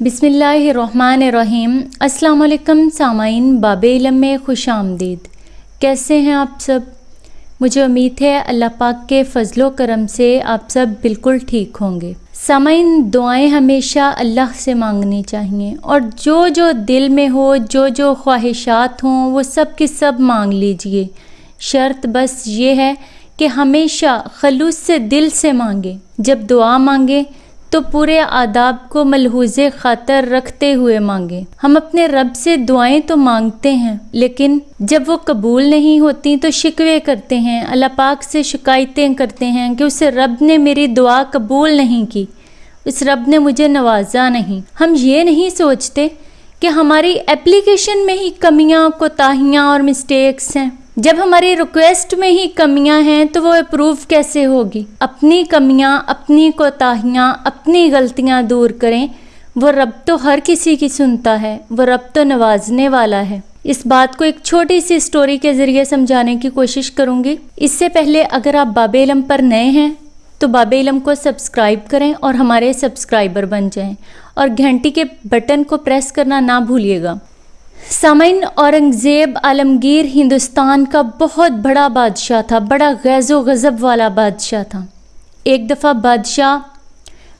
بسم اللہ الرحمن الرحیم۔ السلام علیکم سامعین، باب علم میں خوش آمدید۔ کیسے ہیں آپ سب؟ مجھے امید ہے اللہ پاک کے فضل و کرم سے آپ سب بالکل ٹھیک ہوں گے۔ سامعین، دعائیں ہمیشہ اللہ سے مانگنی چاہیے۔ اور جو جو دل میں ہو، جو جو خواہشات ہوں، وہ سب کے سب مانگ لیجیے۔ شرط بس یہ ہے کہ ہمیشہ خلوص سے دل سے مانگیں جب دعا مانگیں تو پورے آداب کو ملحوظ خاطر رکھتے ہوئے مانگیں ہم اپنے رب سے دعائیں تو مانگتے ہیں، لیکن جب وہ قبول نہیں ہوتی تو شکوے کرتے ہیں، اللہ پاک سے شکایتیں کرتے ہیں کہ اس رب نے میری دعا قبول نہیں کی۔ اس رب نے مجھے نوازا نہیں۔ ہم یہ نہیں سوچتے کہ ہماری اپلیکیشن میں ہی کمیاں، کوتاہیاں اور مسٹیکس ہیں۔ جب ہماری ریکویسٹ میں ہی کمیاں ہیں تو وہ اپروو کیسے ہوگی؟ اپنی کمیاں، اپنی کوتاہیاں، اپنی غلطیاں دور کریں۔ وہ رب تو ہر کسی کی سنتا ہے، وہ رب تو نوازنے والا ہے۔ اس بات کو ایک چھوٹی سی سٹوری کے ذریعے سمجھانے کی کوشش کروں گی۔ اس سے پہلے اگر آپ باب علم پر نئے ہیں تو باب علم کو سبسکرائب کریں اور ہمارے سبسکرائبر بن جائیں۔ اور گھنٹی کے بٹن کو پریس کرنا نہ بھولیے گا۔ سامعین، اورنگزیب عالمگیر ہندوستان کا بہت بڑا بادشاہ تھا، بڑا غیظ و غضب والا بادشاہ تھا۔ ایک دفعہ بادشاہ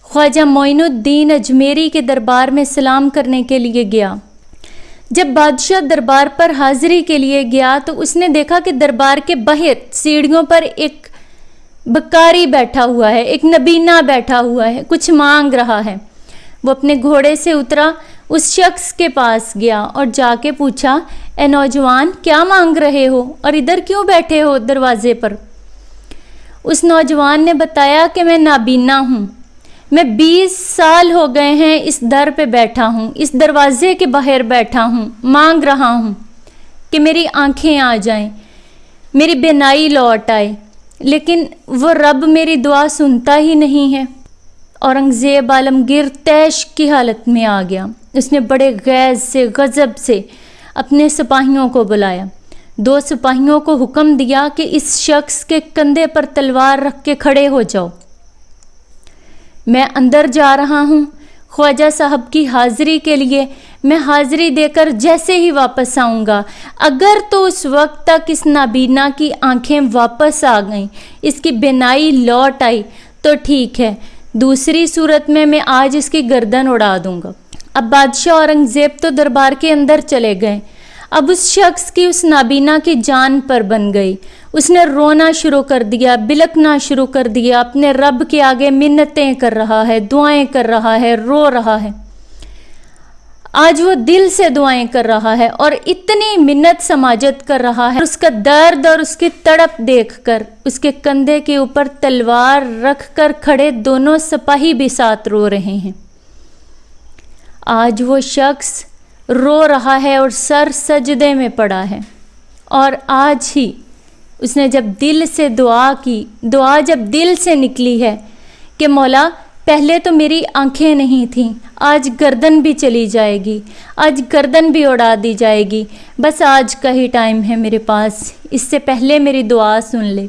خواجہ معین الدین اجمیری کے دربار میں سلام کرنے کے لیے گیا۔ جب بادشاہ دربار پر حاضری کے لیے گیا تو اس نے دیکھا کہ دربار کے باہر سیڑھیوں پر ایک بکاری بیٹھا ہوا ہے، ایک نبینہ بیٹھا ہوا ہے، کچھ مانگ رہا ہے۔ وہ اپنے گھوڑے سے اترا۔ اس شخص کے پاس گیا اور جا کے پوچھا، اے نوجوان، کیا مانگ رہے ہو اور ادھر کیوں بیٹھے ہو دروازے پر? اس نوجوان نے بتایا کہ میں نابینا ہوں۔ میں بیس سال ہو گئے ہیں اس در پہ بیٹھا ہوں، اس دروازے کے باہر بیٹھا ہوں، مانگ رہا ہوں کہ میری آنکھیں آ جائیں، میری بینائی لوٹ آئے، لیکن وہ رب میری دعا سنتا ہی نہیں ہے۔ اورنگزیب عالمگیر تیش کی حالت میں آ گیا۔ اس نے بڑے غیظ سے، غضب سے اپنے سپاہیوں کو بلایا۔ دو سپاہیوں کو حکم دیا کہ اس شخص کے کندھے پر تلوار رکھ کے کھڑے ہو جاؤ۔ میں اندر جا رہا ہوں۔ خواجہ صاحب کی حاضری کے لیے میں حاضری دے کر جیسے ہی واپس آؤں گا۔ اگر تو اس وقت تک اس نابینا کی آنکھیں واپس آ گئیں، اس کی بینائی لوٹ آئی، تو ٹھیک ہے۔ دوسری صورت میں میں آج اس کی گردن اڑا دوں گا۔ اب بادشاہ اورنگزیب تو دربار کے اندر چلے گئے۔ اب اس شخص کی اس نابینا کی جان پر بن گئی۔ اس نے رونا شروع کر دیا، بلکنا شروع کر دیا۔ اپنے رب کے آگے منتیں کر رہا ہے، دعائیں کر رہا ہے، رو رہا ہے۔ آج وہ دل سے دعائیں کر رہا ہے اور اتنی منت سماجت کر رہا ہے۔ اس کا درد اور اس کی تڑپ دیکھ کر، اس کے کندھے کے اوپر تلوار رکھ کر کھڑے دونوں سپاہی بھی ساتھ رو رہے ہیں۔ آج وہ شخص رو رہا ہے اور سر سجدے میں پڑا ہے۔ اور آج ہی اس نے جب دل سے دعا کی، دعا جب دل سے نکلی ہے کہ مولا، پہلے تو میری آنکھیں نہیں تھیں، آج گردن بھی چلی جائے گی، آج گردن بھی اڑا دی جائے گی۔ بس آج کا ہی ٹائم ہے میرے پاس، اس سے پہلے میری دعا سن لے۔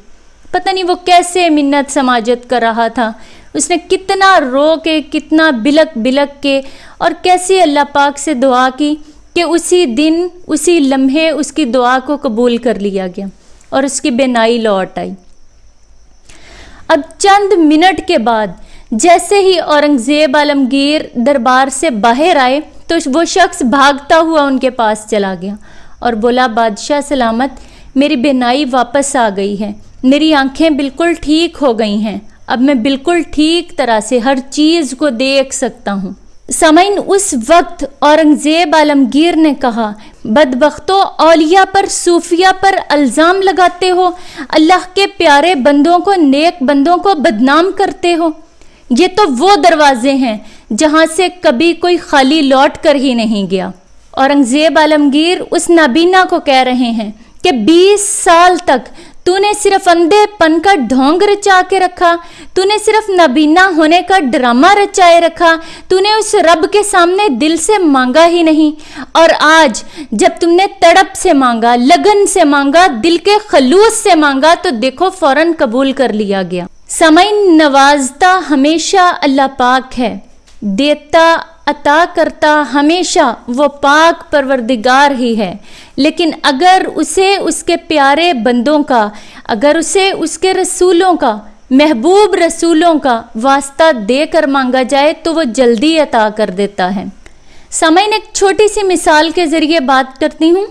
پتہ نہیں وہ کیسے منت سماجت کر رہا تھا۔ اس نے کتنا رو کے، کتنا بلک بلک کے، اور کیسی اللہ پاک سے دعا کی کہ اسی دن، اسی لمحے اس کی دعا کو قبول کر لیا گیا اور اس کی بینائی لوٹ آئی۔ اب چند منٹ کے بعد، جیسے ہی اورنگزیب عالمگیر دربار سے باہر آئے، تو وہ شخص بھاگتا ہوا ان کے پاس چلا گیا اور بولا، بادشاہ سلامت، میری بینائی واپس آ گئی ہے، میری آنکھیں بالکل ٹھیک ہو گئی ہیں۔ اب میں بالکل ٹھیک طرح سے ہر چیز کو دیکھ سکتا ہوں۔ سمعین اس وقت اورنگزیب عالمگیر نے کہا، بدبختو اولیاء پر صوفیہ پر الزام لگاتے ہو، اللہ کے پیارے بندوں کو، نیک بندوں کو بدنام کرتے ہو۔ یہ تو وہ دروازے ہیں جہاں سے کبھی کوئی خالی لوٹ کر ہی نہیں گیا۔ اورنگزیب عالمگیر اس نابینا کو کہہ رہے ہیں کہ بیس سال تک تو نے صرف اندھے پن کا ڈھونگ رچا کے رکھا تو نے صرف نبینا ہونے کا ڈرامہ رچائے رکھا تو نے اس رب کے سامنے دل سے مانگا ہی نہیں اور آج جب تم نے تڑپ سے مانگا لگن سے مانگا دل کے خلوص سے مانگا تو دیکھو فوراً قبول کر لیا گیا سمعین نوازتا ہمیشہ اللہ پاک ہے دیتا عطا کرتا ہمیشہ وہ پاک پروردگار ہی ہے۔ لیکن اگر اسے اس کے پیارے بندوں کا، اگر اسے اس کے رسولوں کا، محبوب رسولوں کا واسطہ دے کر مانگا جائے تو وہ جلدی عطا کر دیتا ہے۔ سامعین، ایک چھوٹی سی مثال کے ذریعے بات کرتی ہوں۔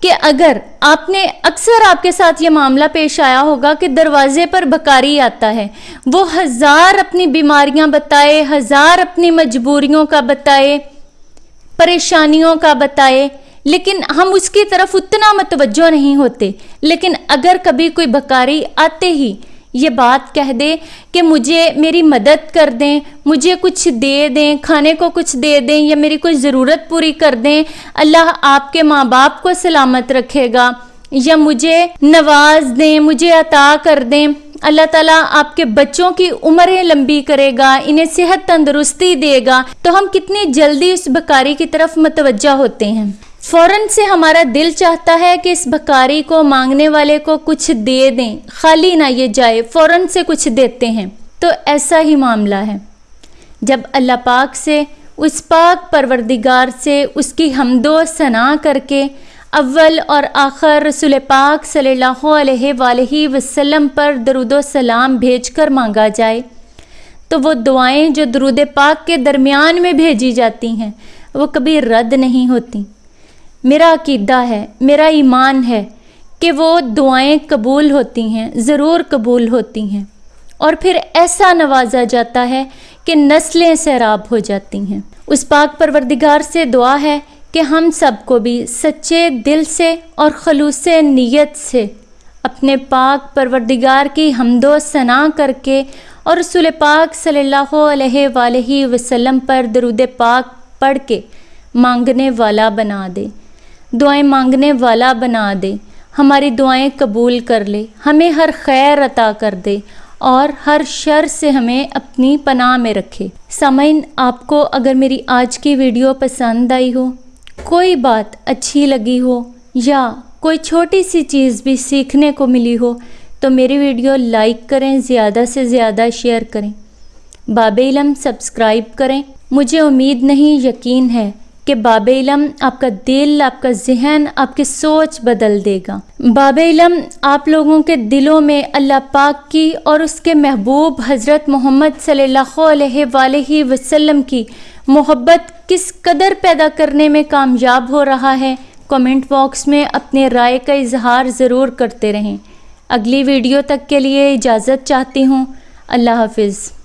کہ اگر آپ نے اکثر آپ کے ساتھ یہ معاملہ پیش آیا ہوگا کہ دروازے پر بکاری آتا ہے، وہ ہزار اپنی بیماریاں بتائے، ہزار اپنی مجبوریوں کا بتائے، پریشانیوں کا بتائے، لیکن ہم اس کی طرف اتنا متوجہ نہیں ہوتے۔ لیکن اگر کبھی کوئی بکاری آتے ہی یہ بات کہہ دے کہ مجھے میری مدد کر دیں، مجھے کچھ دے دیں، کھانے کو کچھ دے دیں یا میری کوئی ضرورت پوری کر دیں، اللہ آپ کے ماں باپ کو سلامت رکھے گا یا مجھے نواز دیں، مجھے عطا کر دیں۔ اللہ تعالیٰ آپ کے بچوں کی عمریں لمبی کرے گا، انہیں صحت تندرستی دے گا۔ تو ہم کتنی جلدی اس بکاری کی طرف متوجہ ہوتے ہیں۔ فوراً سے ہمارا دل چاہتا ہے کہ اس بکاری کو، مانگنے والے کو کچھ دے دیں۔ خالی نہ یہ جائے، فوراً سے کچھ دیتے ہیں۔ تو ایسا ہی معاملہ ہے۔ جب اللہ پاک سے، اس پاک پروردگار سے اس کی حمد و ثنا کر کے اول اور آخر رسول پاک صلی اللہ علیہ وآلہ وسلم پر درود و سلام بھیج کر مانگا جائے، تو وہ دعائیں جو درود پاک کے درمیان میں بھیجی جاتی ہیں، وہ کبھی رد نہیں ہوتی۔ میرا عقیدہ ہے، میرا ایمان ہے کہ وہ دعائیں قبول ہوتی ہیں، ضرور قبول ہوتی ہیں۔ اور پھر ایسا نوازا جاتا ہے کہ نسلیں سیراب ہو جاتی ہیں۔ اس پاک پروردگار سے دعا ہے کہ ہم سب کو بھی سچے دل سے اور خلوص نیت سے اپنے پاک پروردگار کی حمد و ثنا کر کے اور رسول پاک صلی اللہ علیہ وآلہ وسلم پر درود پاک پڑھ کے مانگنے والا بنا دے۔ دعائیں مانگنے والا بنا دے۔ ہماری دعائیں قبول کر لے۔ ہمیں ہر خیر عطا کر دے اور ہر شر سے ہمیں اپنی پناہ میں رکھے۔ سامعین، آپ کو اگر میری آج کی ویڈیو پسند آئی ہو، کوئی بات اچھی لگی ہو یا کوئی چھوٹی سی چیز بھی سیکھنے کو ملی ہو، تو میری ویڈیو لائک کریں، زیادہ سے زیادہ شیئر کریں۔ باب علم سبسکرائب کریں۔ مجھے امید نہیں، یقین ہے کہ باب علم آپ کا دل، آپ کا ذہن، آپ کی سوچ بدل دے گا۔ باب علم آپ لوگوں کے دلوں میں اللہ پاک کی اور اس کے محبوب حضرت محمد صلی اللہ علیہ وآلہ وسلم کی محبت کس قدر پیدا کرنے میں کامیاب ہو رہا ہے کومنٹ باکس میں اپنے رائے کا اظہار ضرور کرتے رہیں۔ اگلی ویڈیو تک کے لیے اجازت چاہتی ہوں۔ اللہ حافظ۔